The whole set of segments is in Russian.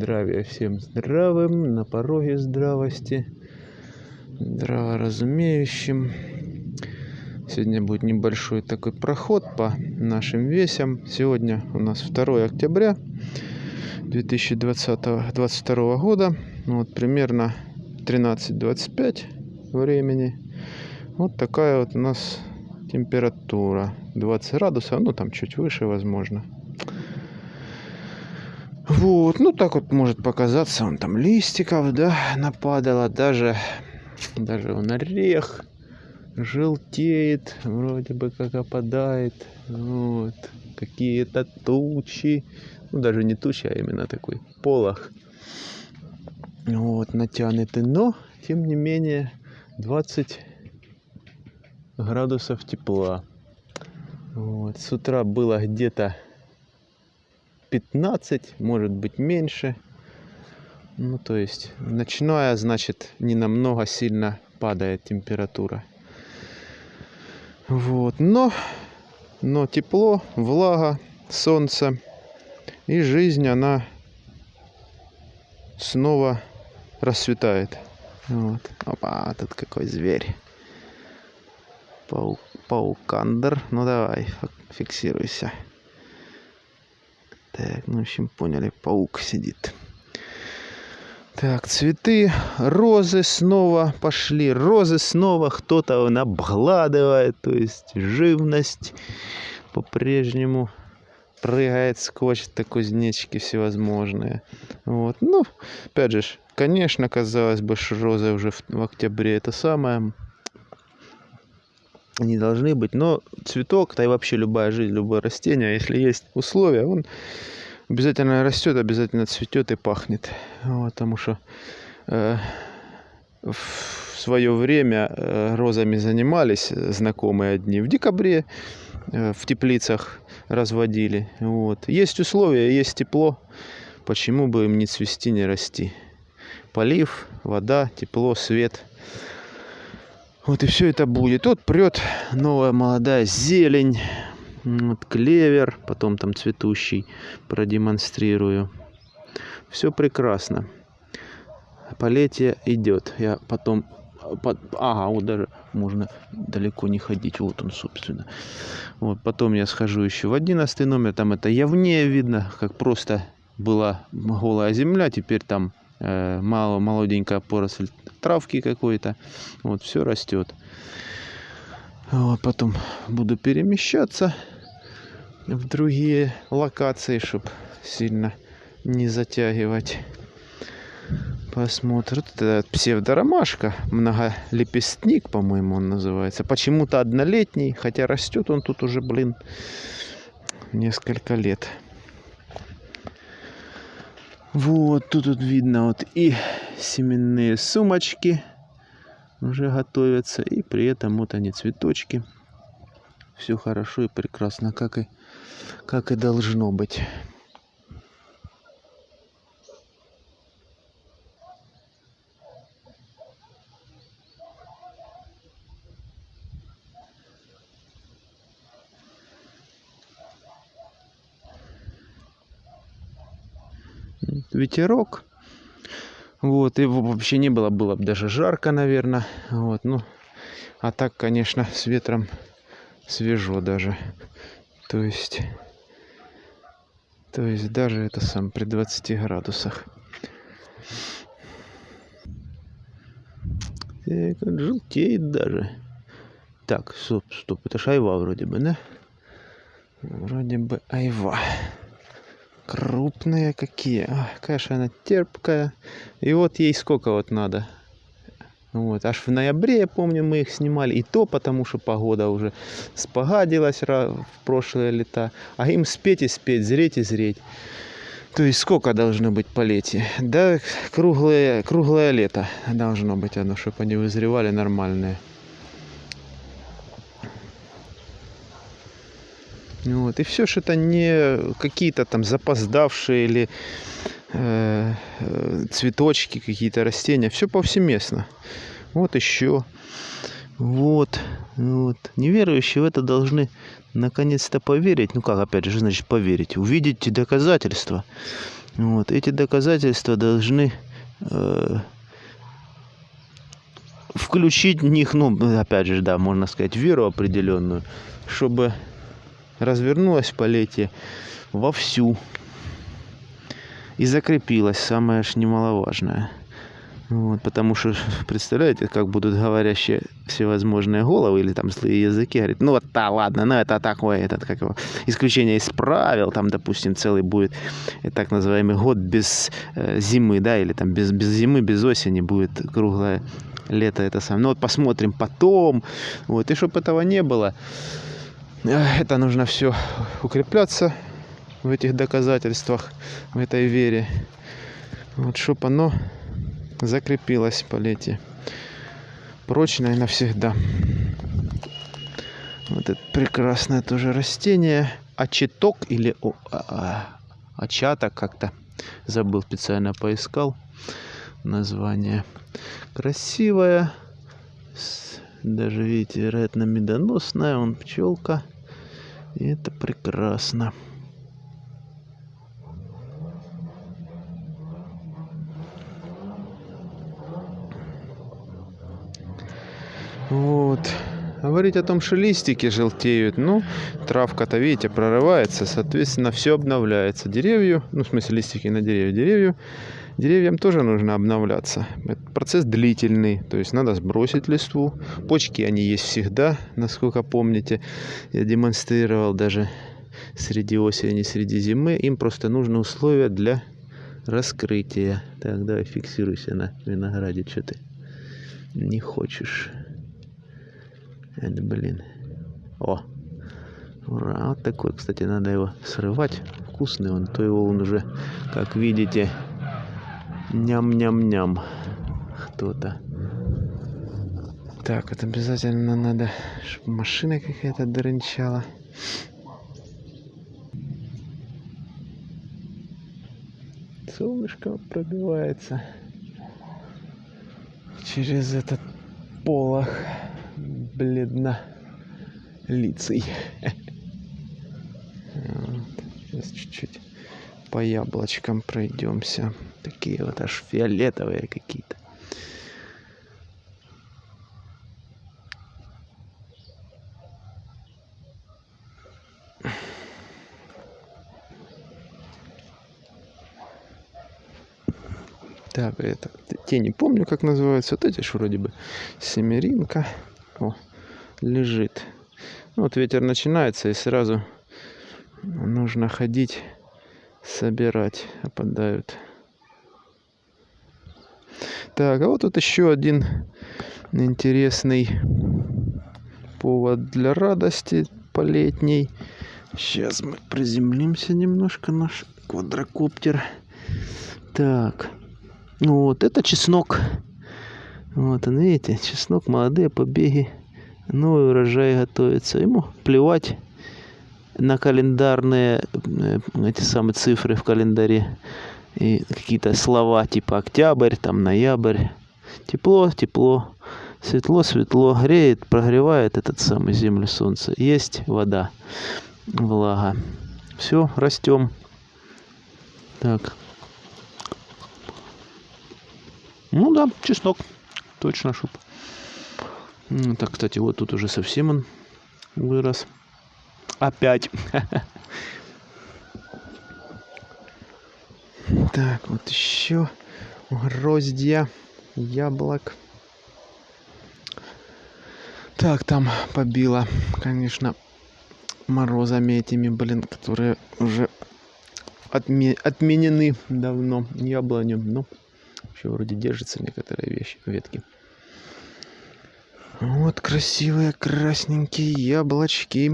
Здравия всем здравым, на пороге здравости, здраворазумеющим. Сегодня будет небольшой такой проход по нашим весям. Сегодня у нас 2 октября 2022 года. Ну вот примерно 13.25 времени. Вот такая вот у нас температура. 20 градусов, ну там чуть выше возможно. Вот, ну так вот может показаться, он там листиков, да, нападало, даже, даже он орех желтеет, вроде бы как опадает, вот, какие-то тучи, ну даже не тучи, а именно такой полох, вот, натянутый, но, тем не менее, 20 градусов тепла, вот, с утра было где-то 15, может быть меньше. Ну, то есть ночное, значит, не намного сильно падает температура. Вот, но, но тепло, влага, солнце и жизнь, она снова расцветает. Вот. Опа, тут какой зверь. Паук, паукандер. Ну давай, фиксируйся. Так, ну, в общем, поняли, паук сидит. Так, цветы, розы снова пошли. Розы снова кто-то обгладывает, то есть живность по-прежнему прыгает, скочит, так кузнечики всевозможные. Вот. Ну, опять же, конечно, казалось бы, что розы уже в, в октябре это самое не должны быть. Но цветок, да и вообще любая жизнь, любое растение, если есть условия, он обязательно растет, обязательно цветет и пахнет. Вот, потому что э, в свое время э, розами занимались знакомые одни. В декабре э, в теплицах разводили. Вот. Есть условия, есть тепло. Почему бы им не цвести, не расти? Полив, вода, тепло, свет – вот и все это будет. Вот прет новая молодая зелень. Вот клевер, потом там цветущий продемонстрирую. Все прекрасно. Полетие идет. Я потом... Под, ага, вот даже можно далеко не ходить. Вот он, собственно. Вот потом я схожу еще в одиннадцатый номер. Там это явнее видно, как просто была голая земля. Теперь там мало молоденькая поросль травки какой-то. Вот, все растет. Вот, потом буду перемещаться в другие локации, чтобы сильно не затягивать. Посмотрим. Это псевдоромашка, многолепестник, по-моему, он называется. Почему-то однолетний, хотя растет он тут уже, блин, несколько лет. Вот, тут вот видно вот и семенные сумочки уже готовятся. И при этом вот они цветочки. Все хорошо и прекрасно, как и, как и должно быть. Ветерок. Вот, и вообще не было, было бы даже жарко, наверное. Вот, ну, а так, конечно, с ветром свежо даже. То есть, то есть даже это сам при 20 градусах. Так, желтеет даже. Так, стоп, стоп, это шайва вроде бы, да? Вроде бы айва крупные какие. Ой, конечно, она терпкая. И вот ей сколько вот надо. Вот, аж в ноябре, я помню, мы их снимали. И то потому, что погода уже спогадилась в прошлые лета. А им спеть и спеть, зреть и зреть. То есть сколько должно быть по лете? Да, круглое, круглое лето должно быть оно, чтобы они вызревали нормальные. Вот. И все же это не какие-то там запоздавшие или э, э, цветочки, какие-то растения. Все повсеместно. Вот еще. Вот. вот. Неверующие в это должны наконец-то поверить. Ну как, опять же, значит поверить? Увидеть доказательства. Вот. Эти доказательства должны э, включить в них, ну, опять же, да, можно сказать, веру определенную, чтобы развернулась полетие вовсю и закрепилась, самое ж немаловажное. Вот, потому что, представляете, как будут говорящие всевозможные головы или там злые языки, говорит, ну вот да, ладно, ну это такое, этот, как его, исключение из правил, там, допустим, целый будет э, так называемый год без э, зимы, да, или там без, без зимы, без осени будет круглое лето это самое. Ну вот посмотрим потом, вот, и чтобы этого не было, это нужно все укрепляться в этих доказательствах, в этой вере, вот, чтобы оно закрепилась полете прочно и навсегда. Вот это прекрасное тоже растение. Очеток или о, а, очаток как-то. Забыл, специально поискал название. Красивая. Даже, видите, вероятно, медоносная. Он пчелка. И это прекрасно. Вот. Говорить о том, что листики желтеют, ну, травка-то, видите, прорывается, соответственно, все обновляется. Деревью, ну, в смысле, листики на деревья, деревью, деревьям тоже нужно обновляться. Этот процесс длительный, то есть надо сбросить листву. Почки, они есть всегда, насколько помните. Я демонстрировал даже среди осени, среди зимы. Им просто нужны условия для раскрытия. Так, давай фиксируйся на винограде, что ты не хочешь. Это, блин. О! Ура! Вот такой, кстати, надо его срывать. Вкусный он, то его он уже, как видите, ням-ням-ням. Кто-то. Так, вот обязательно надо, чтобы машина какая-то дырынчала. Солнышко пробивается через этот полох бледно лицей. Сейчас чуть-чуть по яблочкам пройдемся. Такие вот аж фиолетовые какие-то. Так, это, те не помню, как называются. Вот эти ж вроде бы семеринка. О, лежит. Вот ветер начинается и сразу нужно ходить, собирать, опадают. Так, а вот тут еще один интересный повод для радости полетней. Сейчас мы приземлимся немножко, наш квадрокоптер. Так, ну вот это чеснок. Вот он, видите, чеснок, молодые побеги новый урожай готовится. Ему плевать на календарные э, эти самые цифры в календаре и какие-то слова типа октябрь, там ноябрь. Тепло, тепло, светло, светло, греет, прогревает этот самый землю солнце. Есть вода, влага. Все, растем. Так. Ну да, чеснок. Точно, чтоб так, кстати, вот тут уже совсем он вырос. Опять. Так, вот еще гроздья яблок. Так, там побило, конечно, морозами этими, блин, которые уже отме отменены давно яблоню. Но еще вроде держатся некоторые вещи, ветки. Вот красивые красненькие яблочки.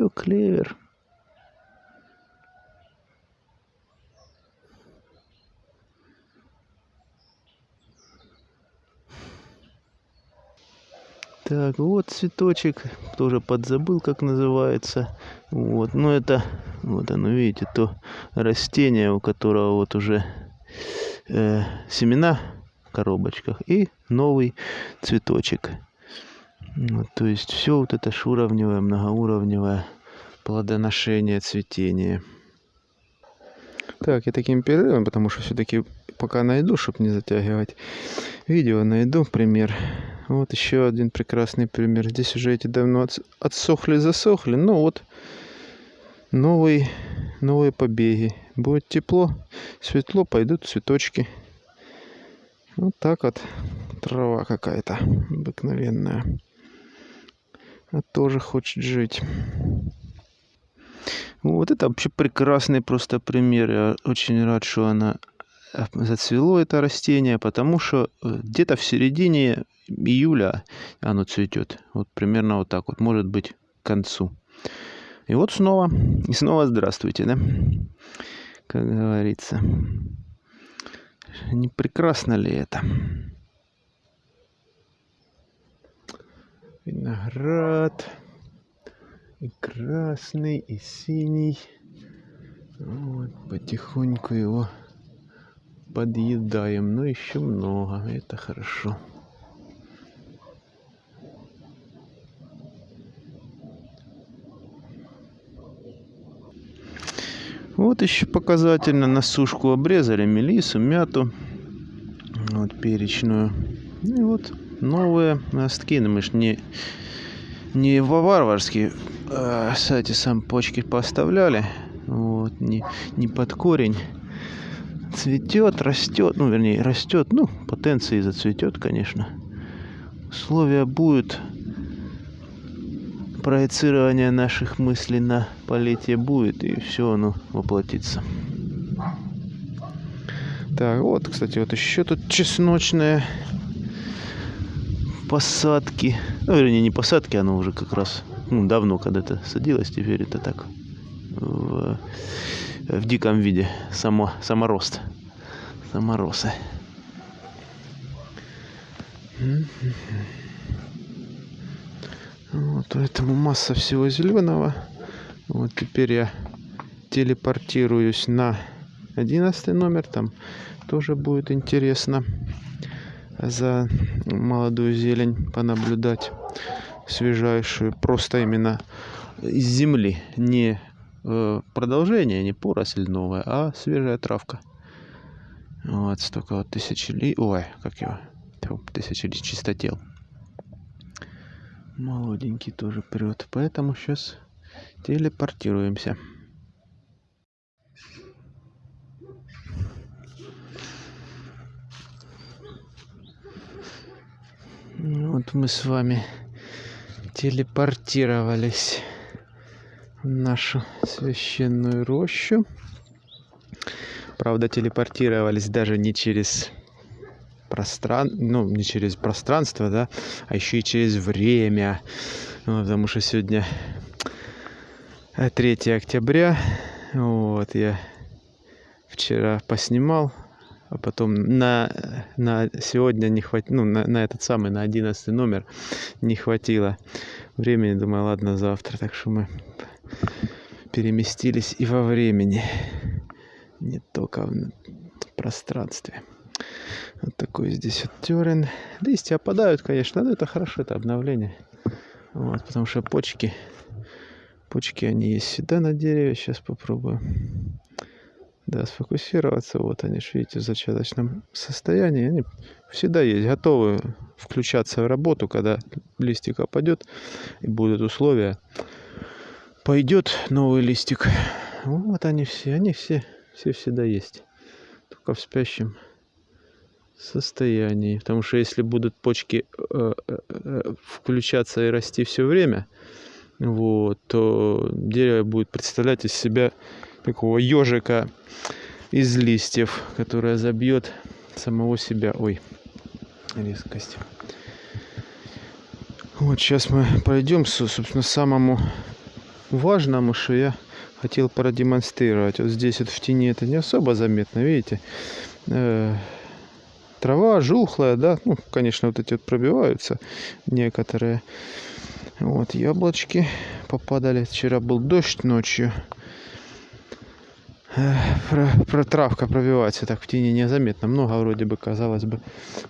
Еще клевер. Так, вот цветочек, тоже подзабыл, как называется. Вот, но это, вот оно, видите, то растение, у которого вот уже э, семена в коробочках и новый цветочек. Вот, то есть все вот это шуровневое, многоуровневое плодоношение, цветение. Так, я таким перерывом, потому что все-таки пока найду, чтобы не затягивать видео, найду пример. Вот еще один прекрасный пример. Здесь уже эти давно отсохли, засохли. Ну вот, новый, новые побеги. Будет тепло, светло, пойдут цветочки. Вот так вот трава какая-то обыкновенная. Тоже хочет жить. Вот это вообще прекрасный просто пример. Я очень рад, что она э, зацвело это растение, потому что э, где-то в середине июля оно цветет. Вот примерно вот так вот, может быть, к концу. И вот снова, и снова здравствуйте, да? Как говорится. Не прекрасно ли это? Виноград и красный, и синий. Вот, потихоньку его подъедаем. Но еще много, это хорошо. Вот еще показательно на сушку обрезали мелису, мяту, вот перечную. И вот новые ростки. Но мы ж не, не варварские э, кстати, сам почки поставляли. Вот, не, не под корень. Цветет, растет, ну, вернее, растет, ну, потенции зацветет, конечно. Условия будет проецирование наших мыслей на полете будет, и все оно воплотится. Так, вот, кстати, вот еще тут чесночные посадки. Ну, вернее, не посадки, оно уже как раз ну, давно когда-то садилось, теперь это так в, в диком виде, само, саморост, саморосы. Вот, поэтому масса всего зеленого. Вот теперь я телепортируюсь на 11 номер. Там тоже будет интересно за молодую зелень понаблюдать свежайшую, просто именно из земли, не э, продолжение, не поросль новая, а свежая травка. Вот столько вот тысячелетий, ой, как его, тысячелетий чистотел. Молоденький тоже прет, поэтому сейчас телепортируемся. Вот мы с вами телепортировались в нашу священную рощу. Правда, телепортировались даже не через пространство, ну, не через пространство, да, а еще и через время. Ну, потому что сегодня 3 октября. Вот, я вчера поснимал а потом на, на сегодня не хватило, ну, на, на этот самый, на 11 номер не хватило времени. Думаю, ладно, завтра. Так что мы переместились и во времени, не только в пространстве. Вот такой здесь вот терен. Листья опадают, конечно, но это хорошо, это обновление. Вот, потому что почки, почки они есть всегда на дереве. Сейчас попробую да, сфокусироваться. Вот они, видите, в зачаточном состоянии. Они всегда есть, готовы включаться в работу, когда листик опадет и будут условия. Пойдет новый листик. Вот они все, они все, все всегда есть. Только в спящем состоянии. Потому что если будут почки э, э, э включаться и расти все время, вот, то дерево будет представлять из себя такого ежика из листьев, которая забьет самого себя. Ой, резкость. Вот сейчас мы пойдем, собственно, самому важному, что я хотел продемонстрировать. Вот здесь вот в тени это не особо заметно, видите? Э, трава жухлая, да, ну, конечно, вот эти вот пробиваются некоторые. Вот яблочки попадали. Вчера был дождь ночью. Про, про травка пробивается так в тени незаметно. Много вроде бы, казалось бы,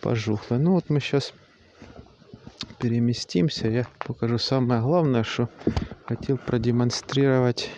пожухло. Ну вот мы сейчас переместимся. Я покажу самое главное, что хотел продемонстрировать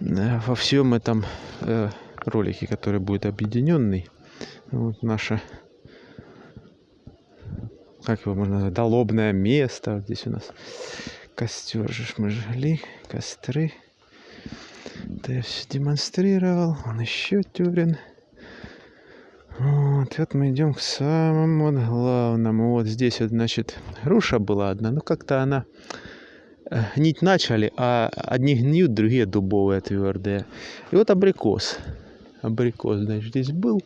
э, во всем этом э, ролике, который будет объединенный. Вот наша как его можно назвать, долобное место. Здесь у нас костер же мы жгли, костры. Это я все демонстрировал. Он еще тюрин. Вот, вот мы идем к самому главному. Вот здесь вот, значит, груша была одна. Ну, как-то она э, гнить начали, а одни гниют, другие дубовые твердые. И вот абрикос. Абрикос, значит, здесь был.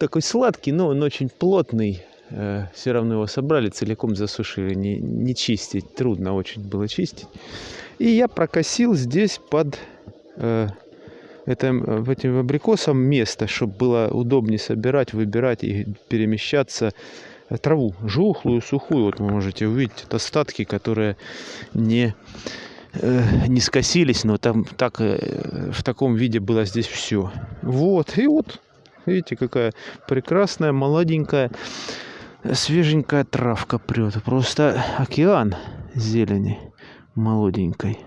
Такой сладкий, но он очень плотный. Э, все равно его собрали, целиком засушили. Не, не чистить, трудно очень было чистить. И я прокосил здесь под э, этим, этим абрикосом место, чтобы было удобнее собирать, выбирать и перемещаться э, траву жухлую, сухую. Вот вы можете увидеть остатки, которые не, э, не скосились, но там так, э, в таком виде было здесь все. Вот, и вот, видите, какая прекрасная, молоденькая, свеженькая травка прет. Просто океан зелени молоденькой.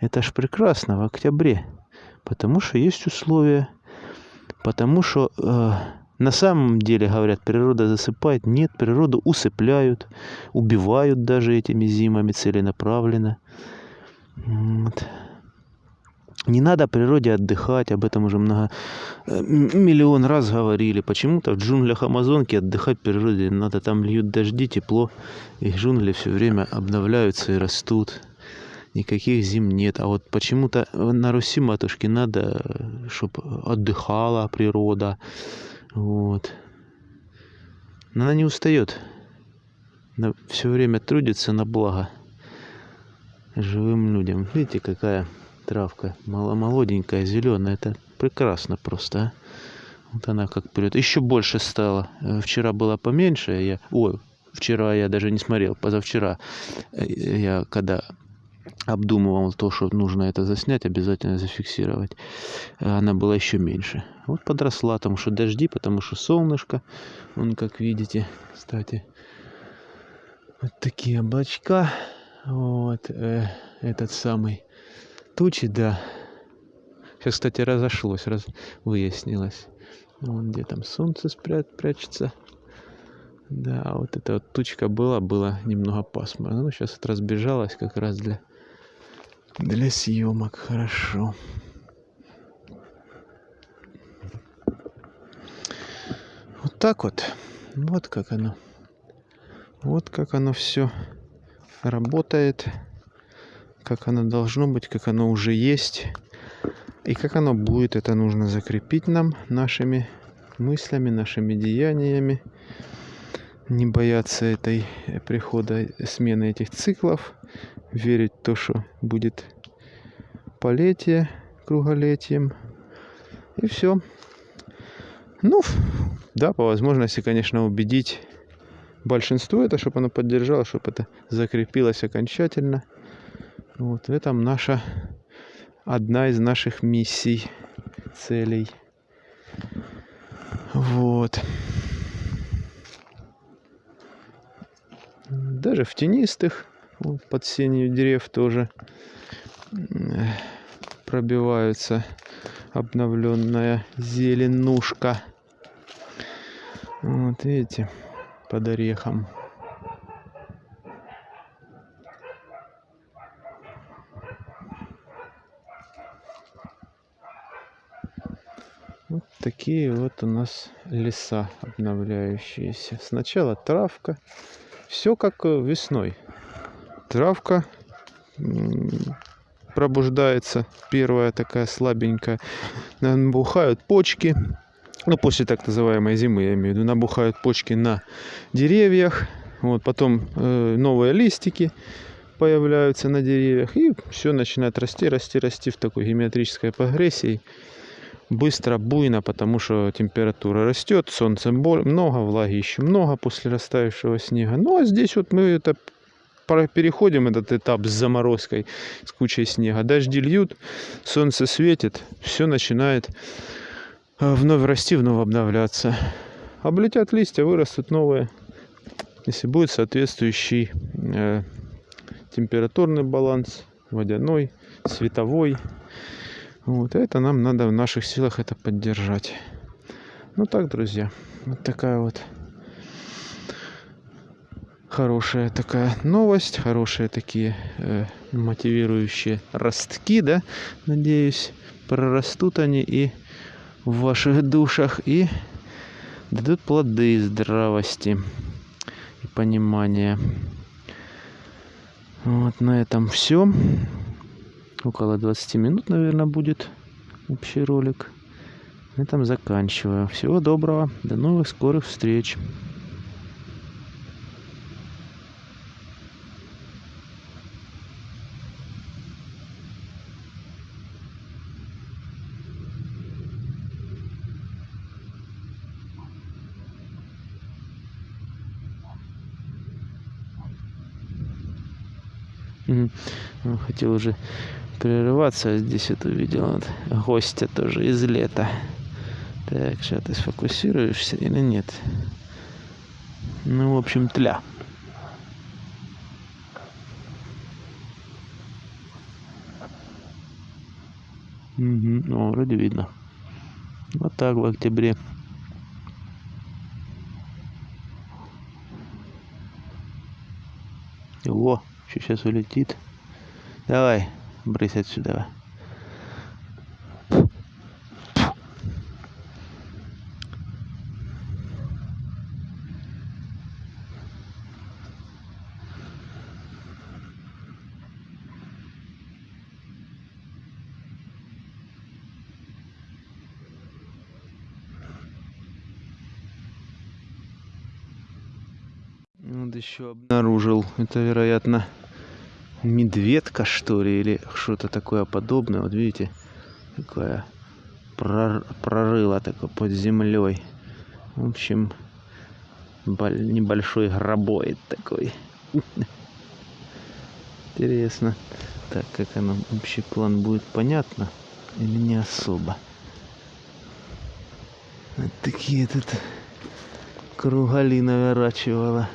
Это ж прекрасно в октябре потому что есть условия, потому что э, на самом деле, говорят, природа засыпает. Нет, природу усыпляют, убивают даже этими зимами целенаправленно. Вот. Не надо природе отдыхать, об этом уже много э, миллион раз говорили. Почему-то в джунглях Амазонки отдыхать природе надо, там льют дожди, тепло, и джунгли все время обновляются и растут никаких зим нет. А вот почему-то на Руси матушке надо, чтобы отдыхала природа. Вот. Она не устает. Она все время трудится на благо живым людям. Видите, какая травка молоденькая, зеленая. Это прекрасно просто. А? Вот она как прет. Еще больше стало. Вчера было поменьше. Я... Ой, вчера я даже не смотрел. Позавчера я когда обдумывал то, что нужно это заснять, обязательно зафиксировать. Она была еще меньше. Вот подросла, потому что дожди, потому что солнышко. Вон, как видите, кстати, вот такие облачка. Вот э, этот самый тучи, да. Сейчас, кстати, разошлось, раз выяснилось. Вон где там солнце спрят, прячется. Да, вот эта вот тучка была, было немного пасмурно. Ну, сейчас это разбежалось как раз для для съемок хорошо. Вот так вот. Вот как оно. Вот как оно все работает. Как оно должно быть, как оно уже есть. И как оно будет, это нужно закрепить нам нашими мыслями, нашими деяниями. Не бояться этой прихода, смены этих циклов верить в то, что будет полетие круголетием. И все. Ну, да, по возможности, конечно, убедить большинство это, чтобы оно поддержало, чтобы это закрепилось окончательно. Вот в этом наша одна из наших миссий, целей. Вот. Даже в тенистых под сенью дерев тоже пробиваются обновленная зеленушка. Вот видите, под орехом. Такие вот у нас леса обновляющиеся. Сначала травка. Все как весной. Травка пробуждается, первая такая слабенькая, набухают почки, ну, после так называемой зимы, я имею в виду, набухают почки на деревьях, вот, потом э, новые листики появляются на деревьях, и все начинает расти, расти, расти в такой геометрической прогрессии, быстро, буйно, потому что температура растет, солнца много, влаги еще много после растаявшего снега. Ну, а здесь вот мы это переходим этот этап с заморозкой, с кучей снега. Дожди льют, солнце светит, все начинает э, вновь расти, вновь обновляться. Облетят листья, вырастут новые. Если будет соответствующий э, температурный баланс, водяной, световой. Вот это нам надо в наших силах это поддержать. Ну так, друзья, вот такая вот хорошая такая новость, хорошие такие э, мотивирующие ростки, да, надеюсь, прорастут они и в ваших душах и дадут плоды здравости и понимания. Вот на этом все. Около 20 минут, наверное, будет общий ролик. На этом заканчиваю. Всего доброго. До новых скорых встреч. Хотел уже прерываться, а здесь вот увидел вот гостя тоже из лета. Так, сейчас ты сфокусируешься или нет? Ну, в общем, тля. Мгм. О, вроде видно. Вот так в октябре. О, что сейчас улетит. Давай, брысь отсюда. Вот еще обнаружил. Это, вероятно, медведка, что ли, или что-то такое подобное. Вот видите, такое прор- прорыло такое под землей. В общем, бол- небольшой гробоид такой. Интересно. Так, как оно, общий план будет понятно или не особо? Вот такие тут кругали наворачивала.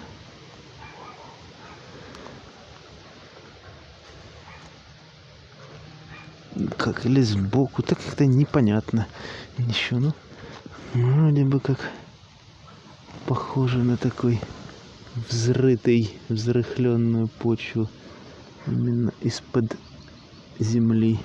Как или сбоку, так как-то непонятно. Еще, ну, вроде бы как похоже на такой взрытый, взрыхленную почву именно из-под земли.